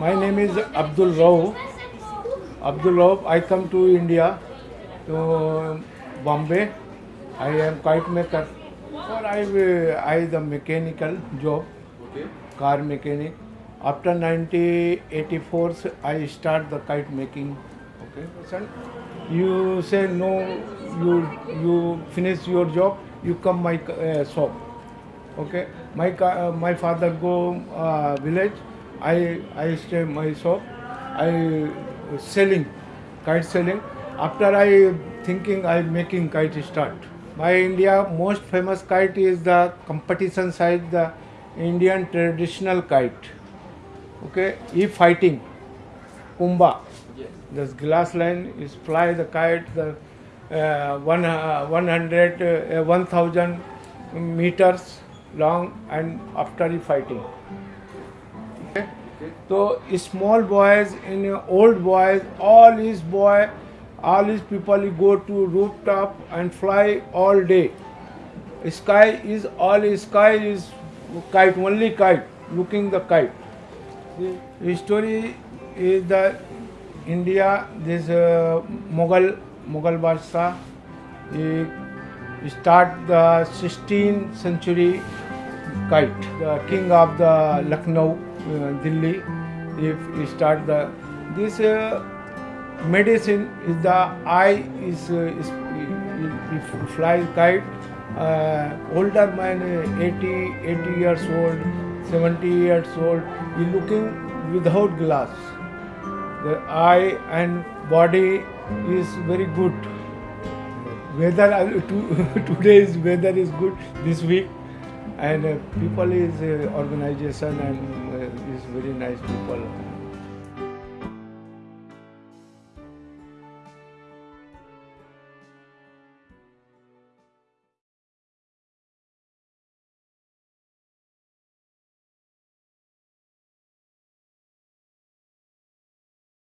My name is Abdul Rao. Abdul Rao. I come to India, to Bombay. I am kite maker. Or I, I the mechanical job, Okay. car mechanic. After 1984, I start the kite making. Okay, son. You say no. You you finish your job. You come my uh, shop. Okay, my uh, my father go uh, village. I I stay my shop. I selling kite selling. After I thinking I making kite start. My India most famous kite is the competition side the Indian traditional kite. Okay, e fighting, kumba. Yes. This glass line is fly the kite the uh, one uh, 100 uh, 1000 meters long and after the fighting. Okay. Okay. So small boys and old boys, all these boy, all these people go to rooftop and fly all day. Sky is all sky is kite, only kite, looking the kite. The story is the India, this uh, Mughal, Mughal Badshah, he start the 16th century kite, the king of the Lucknow, uh, Delhi, if he start the, this uh, medicine is the eye is, uh, is you fly kite, older man uh, 80, 80 years old, 70 years old, he looking without glass. The eye and body is very good. Weather to, today's weather is good this week, and uh, people is uh, organization and uh, is very nice people.